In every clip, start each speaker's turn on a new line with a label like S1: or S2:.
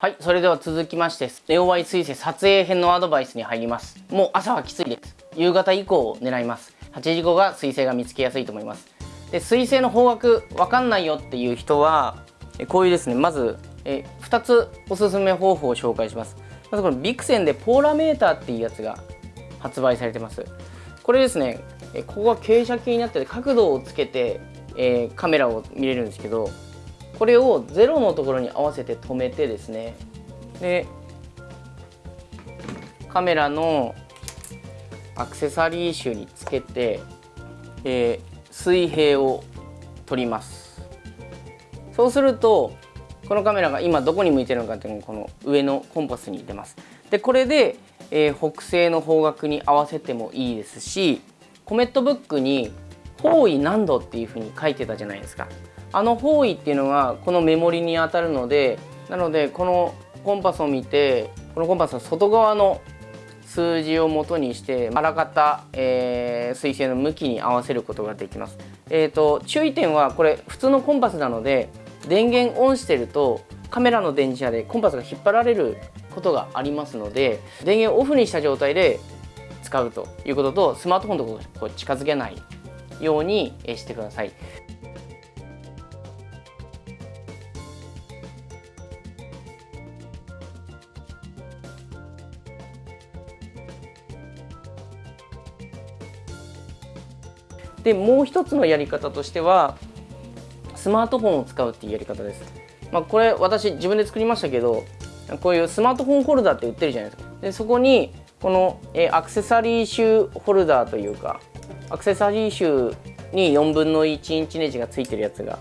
S1: はい、それでは続きまして、ネオワイ彗星撮影編のアドバイスに入ります。もう朝はきついです。夕方以降を狙います。8時後が彗星が見つけやすいと思います。で、彗星の方角わかんないよっていう人は、こういうですね、まずえ2つおすすめ方法を紹介します。まずこのビクセンでポーラメーターっていうやつが発売されてます。これですね、ここが傾斜形になってて角度をつけて、えー、カメラを見れるんですけどこれを0のところに合わせて止めてですね。でカメラのアクセサリー集につけて、えー、水平を取ります。そうするとこのカメラが今どこに向いてるのかっていうのがこの上のコンパスに出ます。でこれで、えー、北西の方角に合わせてもいいですしコメットブックに方位何度っていうふうに書いてたじゃないですか。あの方位っていうのがこのメモリに当たるのでなのでこのコンパスを見てこのコンパスの外側の数字を元にしてあらかた、えー、水星の向きに合わせることができます。えーと、注意点はこれ普通のコンパスなので電源オンしてるとカメラの電池でコンパスが引っ張られることがありますので電源オフにした状態で使うということとスマートフォンとこう近づけないようにしてください。でもう一つのやり方としてはスマートフォンを使うっていうやり方です。まあ、これ私自分で作りましたけどこういうスマートフォンホルダーって売ってるじゃないですか。でそこにこの、えアクセサリー集ホルダーというかアクセサリー集に4分の1インチネジがついてるやつが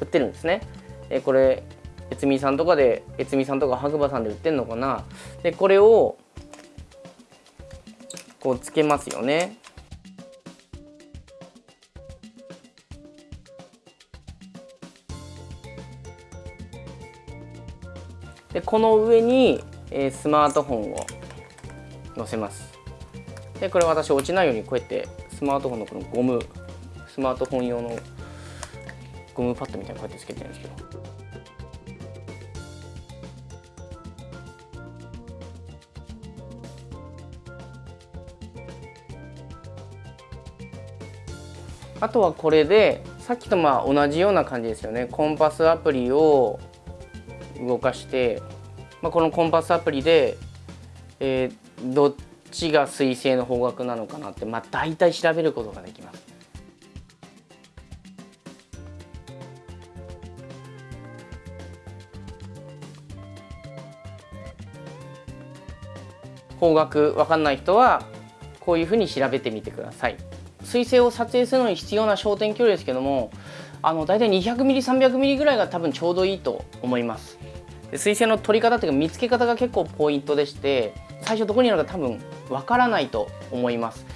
S1: 売ってるんですね。えこれ越美さんとかで越美さんとか白馬さんで売ってんのかなでこれをこうつけますよねこの上に、えー、スマートフォンを載せます。でこれ私落ちないようにこうやってスマートフォンのこのゴムスマートフォン用のゴムパッドみたいなこうやってつけてるんですけど。あとはこれでさっきとまあ同じような感じですよね。コンパスアプリを動かして、まあ、このコンパスアプリで、えー、どっちが水星の方角なのかなって、まあ、大体調べることができます。方角わかんない人はこういうふうに調べてみてください。水星を撮影するのに必要な焦点距離ですけどもあの大体 200mm300mm ぐらいが多分ちょうどいいと思います。水星の撮り方っていうか見つけ方が結構ポイントでして最初どこにあるか多分わからないと思います。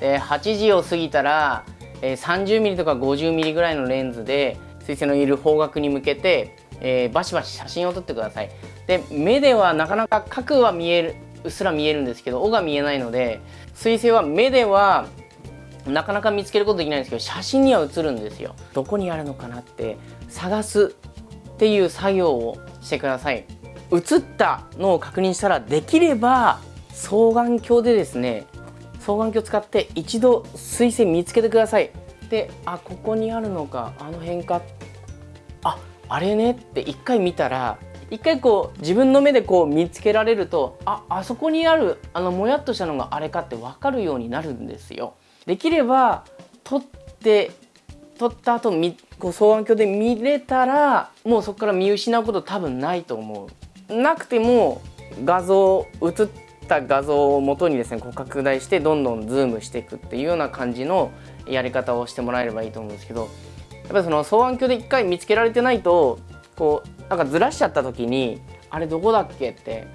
S1: で8時を過ぎたら 30mm とか 50mm ぐらいのレンズで水星のいる方角に向けて、え、バシバシ写真を撮ってください。で目ではなかなか角は見えるうっすら見えるんですけど尾が見えないので水星は目ではなかなか見つけることできないんですけど写真には写るんですよ。どこにあるのかなって探すっていう作業をしてください。映ったのを確認したらできれば双眼鏡でですね双眼鏡を使って一度水星見つけてください。であここにあるのかあの辺かああれねって一回見たら一回こう自分の目でこう見つけられるとああそこにあるあのもやっとしたのがあれかって分かるようになるんですよ。できれば撮って撮った後みこう双眼鏡で見れたらもうそこから見失うこと多分ないと思う。なくても画像写った画像を元にですねこう拡大してどんどんズームしていくっていうような感じのやり方をしてもらえればいいと思うんですけどやっぱりその双眼鏡で一回見つけられてないとこうなんかずらしちゃった時にあれどこだっけって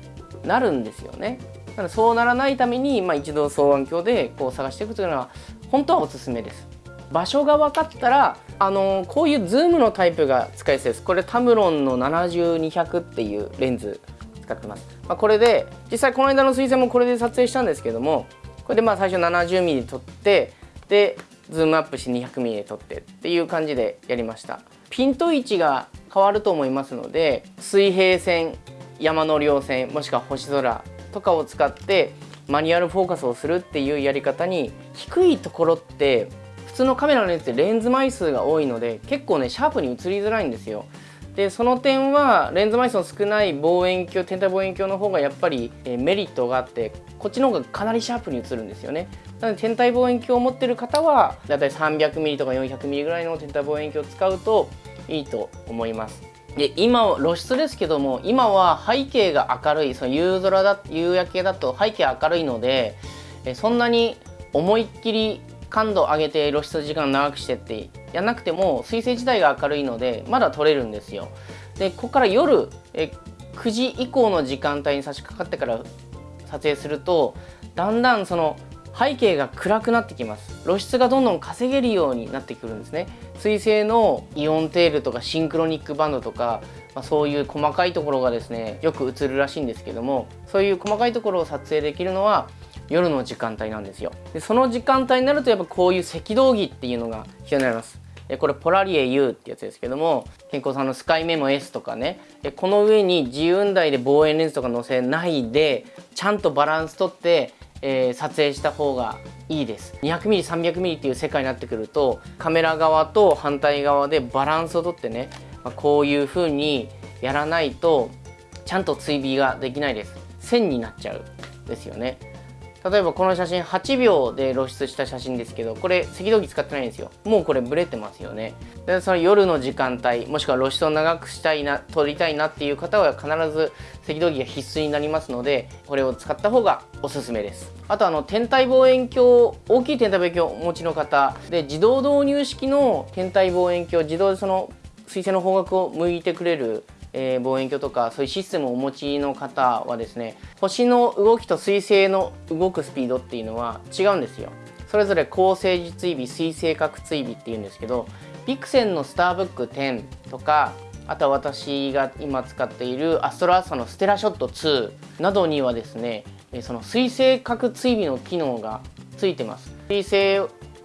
S1: なるんですよね。だからそうならないために、まあ、一度双眼鏡でこう探していくというのは本当はおすすめです。場所が分かったらあのこういうズームのタイプが使いやすいですこれタムロンの70200っていうレンズ使ってます、まあ、これで実際この間の水星もこれで撮影したんですけどもこれでまあ最初 70mm 撮ってでズームアップして 200mm 撮ってっていう感じでやりました。ピント位置が変わると思いますので水平線山の稜線もしくは星空とかを使ってマニュアルフォーカスをするっていうやり方に低いところって普通のカメラのレンズってレンズ枚数が多いので結構ねシャープに映りづらいんですよ。でその点はレンズ枚数の少ない望遠鏡天体望遠鏡の方がやっぱり、えメリットがあってこっちの方がかなりシャープに映るんですよねなので天体望遠鏡を持ってる方はだいたい 300mm とか 400mm ぐらいの天体望遠鏡を使うといいと思いますで今露出ですけども今は背景が明るいその夕空だ夕焼けだと背景明るいのでそんなに思いっきり感度上げて露出時間長くしてってやんなくても水星自体が明るいのでまだ撮れるんですよ。でここから夜え9時以降の時間帯に差し掛かってから撮影するとだんだんその背景が暗くなってきます。露出がどんどん稼げるようになってくるんですね。水星のイオンテールとかシンクロニックバンドとか、まあ、そういう細かいところがですねよく映るらしいんですけどもそういう細かいところを撮影できるのは夜の時間帯なんですよ。でその時間帯になるとやっぱこういう赤道儀っていうのが必要になります。これポラリエ U ってやつですけども健康さんのスカイメモ S とかね。この上に自由台で望遠レンズとか載せないでちゃんとバランスとってえー、撮影した方がいいです。200mm300mm っていう世界になってくるとカメラ側と反対側でバランスをとってね、まあ、こういう風にやらないとちゃんと追尾ができないです。線になっちゃうですよね。例えばこの写真8秒で露出した写真ですけどこれ赤道儀使ってないんですよ。もうこれブレてますよね。でその夜の時間帯もしくは露出を長くしたいな撮りたいなっていう方は必ず赤道儀が必須になりますのでこれを使った方がおすすめです。あとあの天体望遠鏡大きい天体望遠鏡をお持ちの方で自動導入式の天体望遠鏡自動でその水星の方角を向いてくれるえー、望遠鏡とかそういうシステムをお持ちの方はですね星の動きと彗星の動くスピードっていうのは違うんですよ。それぞれ高精時追尾水星角追尾っていうんですけどビクセンのスターブック10とかあとは私が今使っているアストロアーサのステラショット2などにはですねその水星角追尾の機能がついてます。水星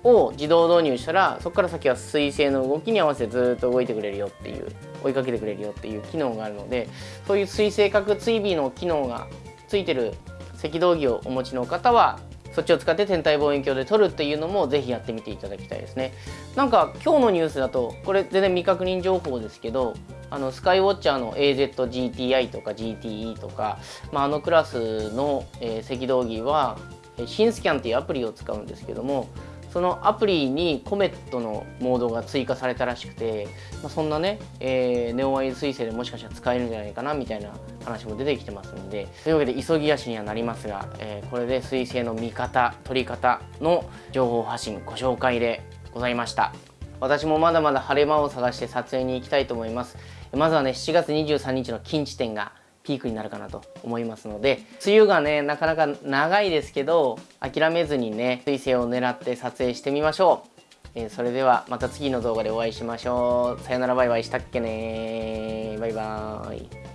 S1: を自動導入したらそこから先は水星の動きに合わせてずっと動いてくれるよっていう追いかけてくれるよっていう機能があるのでそういう水星角追尾の機能がついてる赤道儀をお持ちの方はそっちを使って天体望遠鏡で撮るっていうのもぜひやってみていただきたいですね。なんか今日のニュースだとこれ全然未確認情報ですけどあのスカイウォッチャーの AZGTI とか GTE とか、まあ、あのクラスの、えー、赤道儀はシンスキャンっていうアプリを使うんですけどもそのアプリにコメットのモードが追加されたらしくて、まあ、そんなね、えー、ネオワイズ彗星でもしかしたら使えるんじゃないかなみたいな話も出てきてますのでというわけで急ぎ足にはなりますが、えー、これで彗星の見方取り方の情報発信ご紹介でございました。私もまだまだ晴れ間を探して撮影に行きたいと思います。まずはね7月23日の近地点がピークになるかなと思いますので梅雨がねなかなか長いですけど諦めずにね彗星を狙って撮影してみましょう、えー、それではまた次の動画でお会いしましょう。さよならバイバイしたっけねバイバーイ。